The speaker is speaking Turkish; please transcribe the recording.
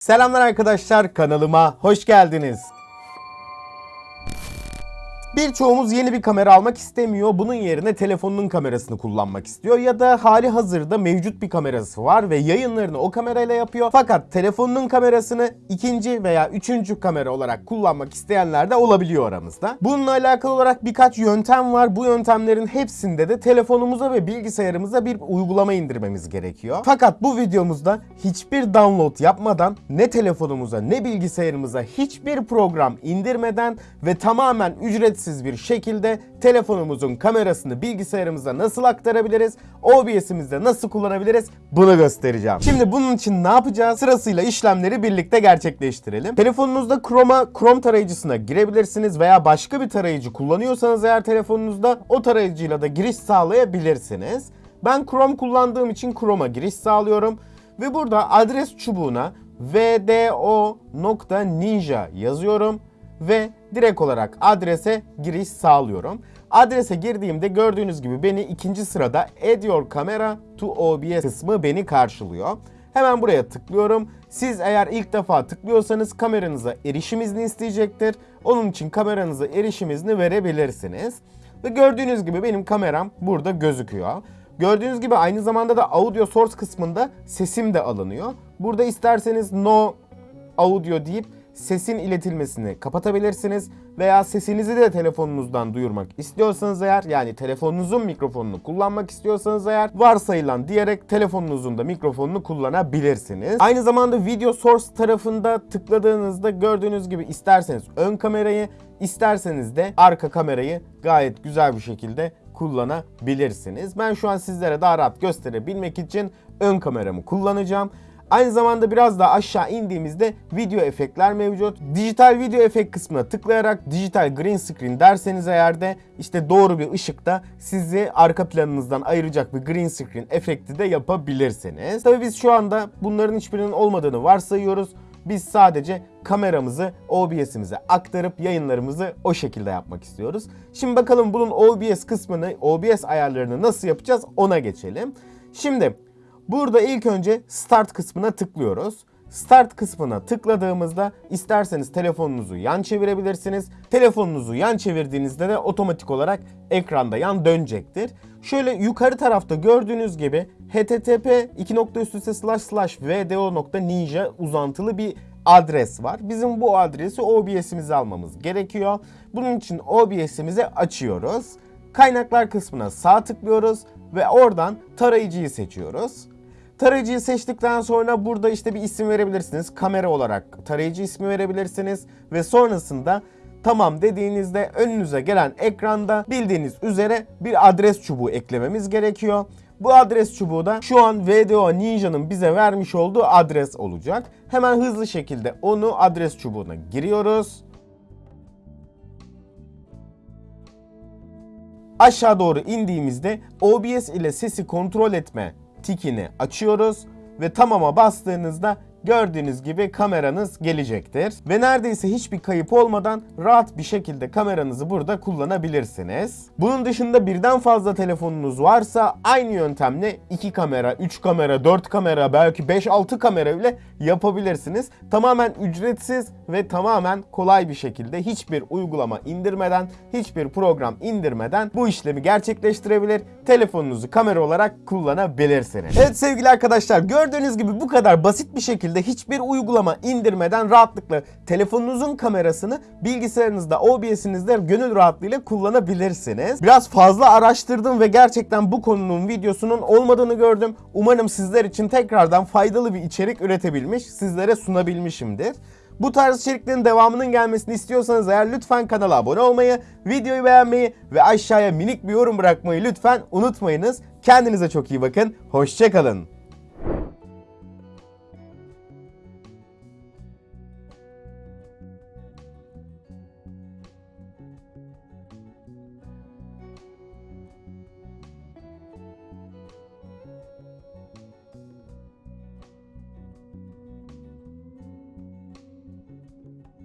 Selamlar arkadaşlar kanalıma hoş geldiniz. Birçoğumuz yeni bir kamera almak istemiyor. Bunun yerine telefonunun kamerasını kullanmak istiyor. Ya da hali hazırda mevcut bir kamerası var ve yayınlarını o kamerayla yapıyor. Fakat telefonunun kamerasını ikinci veya üçüncü kamera olarak kullanmak isteyenler de olabiliyor aramızda. Bununla alakalı olarak birkaç yöntem var. Bu yöntemlerin hepsinde de telefonumuza ve bilgisayarımıza bir uygulama indirmemiz gerekiyor. Fakat bu videomuzda hiçbir download yapmadan ne telefonumuza ne bilgisayarımıza hiçbir program indirmeden ve tamamen ücretsiz bir şekilde telefonumuzun kamerasını bilgisayarımıza nasıl aktarabiliriz? OBS'imizde nasıl kullanabiliriz? Bunu göstereceğim. Şimdi bunun için ne yapacağız? Sırasıyla işlemleri birlikte gerçekleştirelim. Telefonunuzda Chrome'a Chrome tarayıcısına girebilirsiniz veya başka bir tarayıcı kullanıyorsanız eğer telefonunuzda o tarayıcıyla da giriş sağlayabilirsiniz. Ben Chrome kullandığım için Chrome'a giriş sağlıyorum ve burada adres çubuğuna vdo.ninja yazıyorum ve direkt olarak adrese giriş sağlıyorum. Adrese girdiğimde gördüğünüz gibi beni ikinci sırada Add Your Camera to OBS kısmı beni karşılıyor. Hemen buraya tıklıyorum. Siz eğer ilk defa tıklıyorsanız kameranıza erişim izni isteyecektir. Onun için kameranıza erişim izni verebilirsiniz. Ve gördüğünüz gibi benim kameram burada gözüküyor. Gördüğünüz gibi aynı zamanda da audio source kısmında sesim de alınıyor. Burada isterseniz no audio deyip sesin iletilmesini kapatabilirsiniz veya sesinizi de telefonunuzdan duyurmak istiyorsanız eğer yani telefonunuzun mikrofonunu kullanmak istiyorsanız eğer varsayılan diyerek telefonunuzun da mikrofonunu kullanabilirsiniz. Aynı zamanda video source tarafında tıkladığınızda gördüğünüz gibi isterseniz ön kamerayı isterseniz de arka kamerayı gayet güzel bir şekilde kullanabilirsiniz. Ben şu an sizlere daha rahat gösterebilmek için ön kameramı kullanacağım. Aynı zamanda biraz daha aşağı indiğimizde video efektler mevcut. Dijital video efekt kısmına tıklayarak dijital green screen derseniz eğer de işte doğru bir ışıkta sizi arka planınızdan ayıracak bir green screen efekti de yapabilirsiniz. Tabii biz şu anda bunların hiçbirinin olmadığını varsayıyoruz. Biz sadece kameramızı OBS'imize aktarıp yayınlarımızı o şekilde yapmak istiyoruz. Şimdi bakalım bunun OBS kısmını, OBS ayarlarını nasıl yapacağız ona geçelim. Şimdi Burada ilk önce Start kısmına tıklıyoruz. Start kısmına tıkladığımızda isterseniz telefonunuzu yan çevirebilirsiniz. Telefonunuzu yan çevirdiğinizde de otomatik olarak ekranda yan dönecektir. Şöyle yukarı tarafta gördüğünüz gibi http vdo.ninja uzantılı bir adres var. Bizim bu adresi OBS'imize almamız gerekiyor. Bunun için OBS'imizi açıyoruz. Kaynaklar kısmına sağ tıklıyoruz ve oradan tarayıcıyı seçiyoruz. Tarayıcıyı seçtikten sonra burada işte bir isim verebilirsiniz. Kamera olarak tarayıcı ismi verebilirsiniz ve sonrasında tamam dediğinizde önünüze gelen ekranda bildiğiniz üzere bir adres çubuğu eklememiz gerekiyor. Bu adres çubuğu da şu an VDO Ninja'nın bize vermiş olduğu adres olacak. Hemen hızlı şekilde onu adres çubuğuna giriyoruz. Aşağı doğru indiğimizde OBS ile sesi kontrol etme tikini açıyoruz ve tamama bastığınızda gördüğünüz gibi kameranız gelecektir. Ve neredeyse hiçbir kayıp olmadan rahat bir şekilde kameranızı burada kullanabilirsiniz. Bunun dışında birden fazla telefonunuz varsa aynı yöntemle 2 kamera, 3 kamera, 4 kamera, belki 5-6 kamera bile yapabilirsiniz. Tamamen ücretsiz ve tamamen kolay bir şekilde hiçbir uygulama indirmeden, hiçbir program indirmeden bu işlemi gerçekleştirebilir. Telefonunuzu kamera olarak kullanabilirsiniz. Evet sevgili arkadaşlar gördüğünüz gibi bu kadar basit bir şekilde hiçbir uygulama indirmeden rahatlıkla telefonunuzun kamerasını bilgisayarınızda OBS'inizde gönül rahatlığıyla kullanabilirsiniz. Biraz fazla araştırdım ve gerçekten bu konunun videosunun olmadığını gördüm. Umarım sizler için tekrardan faydalı bir içerik üretebilmiş, sizlere sunabilmişimdir. Bu tarz içeriklerin devamının gelmesini istiyorsanız eğer lütfen kanala abone olmayı, videoyu beğenmeyi ve aşağıya minik bir yorum bırakmayı lütfen unutmayınız. Kendinize çok iyi bakın. Hoşçakalın.